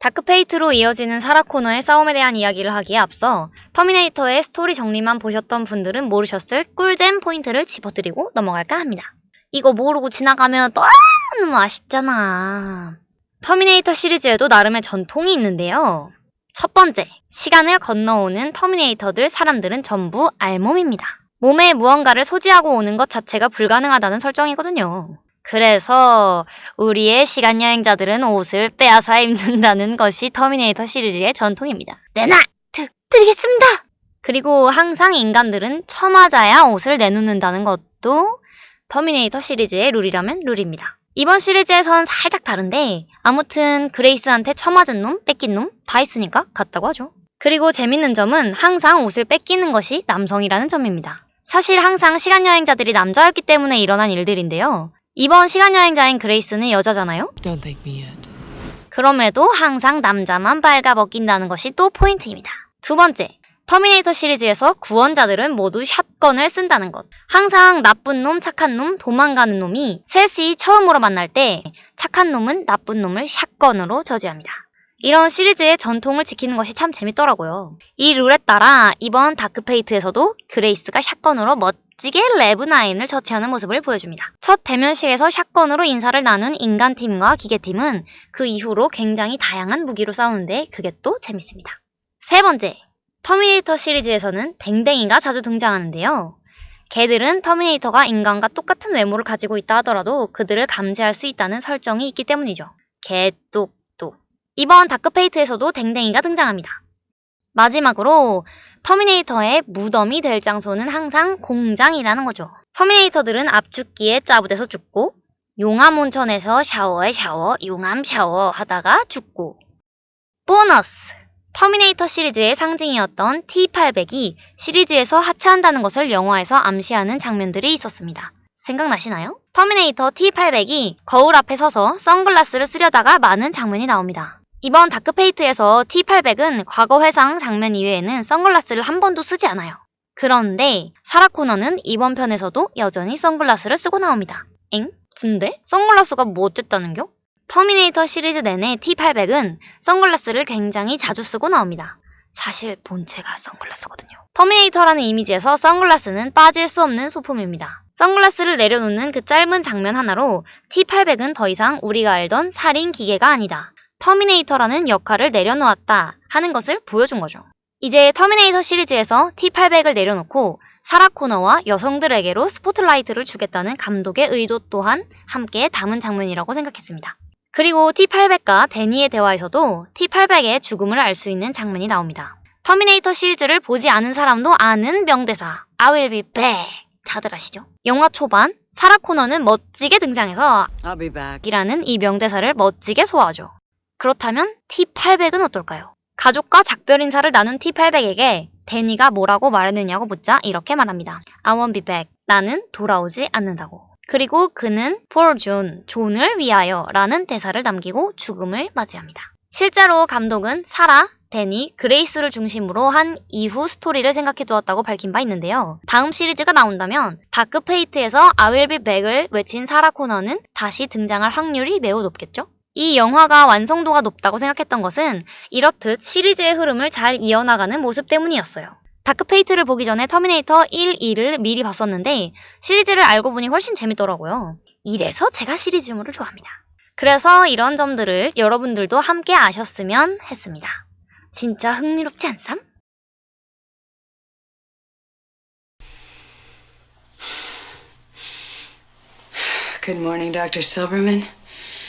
다크페이트로 이어지는 사라 코너의 싸움에 대한 이야기를 하기에 앞서 터미네이터의 스토리 정리만 보셨던 분들은 모르셨을 꿀잼 포인트를 짚어드리고 넘어갈까 합니다. 이거 모르고 지나가면 너무 아쉽잖아. 터미네이터 시리즈에도 나름의 전통이 있는데요. 첫 번째, 시간을 건너오는 터미네이터들 사람들은 전부 알몸입니다. 몸에 무언가를 소지하고 오는 것 자체가 불가능하다는 설정이거든요. 그래서 우리의 시간 여행자들은 옷을 빼앗아 입는다는 것이 터미네이터 시리즈의 전통입니다. 내놔! 드, 드리겠습니다! 그리고 항상 인간들은 처맞아야 옷을 내놓는다는 것도 터미네이터 시리즈의 룰이라면 룰입니다. 이번 시리즈에선 살짝 다른데 아무튼 그레이스한테 처맞은 놈, 뺏긴 놈 다 있으니까 같다고 하죠. 그리고 재밌는 점은 항상 옷을 뺏기는 것이 남성이라는 점입니다. 사실 항상 시간여행자들이 남자였기 때문에 일어난 일들인데요. 이번 시간여행자인 그레이스는 여자잖아요? 그럼에도 항상 남자만 빨가벗긴다는 것이 또 포인트입니다. 두 번째, 터미네이터 시리즈에서 구원자들은 모두 샷건을 쓴다는 것. 항상 나쁜 놈, 착한 놈, 도망가는 놈이 셋이 처음으로 만날 때 착한 놈은 나쁜 놈을 샷건으로 저지합니다. 이런 시리즈의 전통을 지키는 것이 참 재밌더라고요. 이 룰에 따라 이번 다크페이트에서도 그레이스가 샷건으로 멋지게 레브나인을 처치하는 모습을 보여줍니다. 첫 대면식에서 샷건으로 인사를 나눈 인간팀과 기계팀은 그 이후로 굉장히 다양한 무기로 싸우는데 그게 또 재밌습니다. 세 번째, 터미네이터 시리즈에서는 댕댕이가 자주 등장하는데요. 개들은 터미네이터가 인간과 똑같은 외모를 가지고 있다 하더라도 그들을 감지할 수 있다는 설정이 있기 때문이죠. 개똑똑. 이번 다크페이트에서도 댕댕이가 등장합니다. 마지막으로 터미네이터의 무덤이 될 장소는 항상 공장이라는 거죠. 터미네이터들은 압축기에 짜부돼서 죽고 용암 온천에서 샤워에 샤워, 용암 샤워 하다가 죽고 보너스! 터미네이터 시리즈의 상징이었던 T800이 시리즈에서 하차한다는 것을 영화에서 암시하는 장면들이 있었습니다. 생각나시나요? 터미네이터 T800이 거울 앞에 서서 선글라스를 쓰려다가 마는 장면이 나옵니다. 이번 다크페이트에서 T800은 과거 회상 장면 이외에는 선글라스를 한 번도 쓰지 않아요. 그런데 사라 코너는 이번 편에서도 여전히 선글라스를 쓰고 나옵니다. 엥? 근데? 선글라스가 뭐 어쨌다는겨? 터미네이터 시리즈 내내 T800은 선글라스를 굉장히 자주 쓰고 나옵니다. 사실 본체가 선글라스거든요. 터미네이터라는 이미지에서 선글라스는 빠질 수 없는 소품입니다. 선글라스를 내려놓는 그 짧은 장면 하나로 T800은 더 이상 우리가 알던 살인 기계가 아니다. 터미네이터라는 역할을 내려놓았다 하는 것을 보여준 거죠. 이제 터미네이터 시리즈에서 T800을 내려놓고 사라 코너와 여성들에게로 스포트라이트를 주겠다는 감독의 의도 또한 함께 담은 장면이라고 생각했습니다. 그리고 T800과 데니의 대화에서도 T800의 죽음을 알 수 있는 장면이 나옵니다. 터미네이터 시리즈를 보지 않은 사람도 아는 명대사 I will be back 다들 아시죠? 영화 초반 사라 코너는 멋지게 등장해서 I'll be back. 이라는 이 명대사를 멋지게 소화하죠. 그렇다면 T800은 어떨까요? 가족과 작별 인사를 나눈 T800에게 데니가 뭐라고 말했느냐고 묻자 이렇게 말합니다. I won't be back. 나는 돌아오지 않는다고. 그리고 그는 for John, 존을 위하여 라는 대사를 남기고 죽음을 맞이합니다. 실제로 감독은 사라, 데니, 그레이스를 중심으로 한 이후 스토리를 생각해 두었다고 밝힌 바 있는데요. 다음 시리즈가 나온다면 다크페이트에서 I will be back을 외친 사라 코너는 다시 등장할 확률이 매우 높겠죠? 이 영화가 완성도가 높다고 생각했던 것은 이렇듯 시리즈의 흐름을 잘 이어나가는 모습 때문이었어요. 다크페이트를 보기 전에 터미네이터 1, 2를 미리 봤었는데 시리즈를 알고 보니 훨씬 재밌더라고요. 이래서 제가 시리즈물을 좋아합니다. 그래서 이런 점들을 여러분들도 함께 아셨으면 했습니다. 진짜 흥미롭지 않삼? Good morning.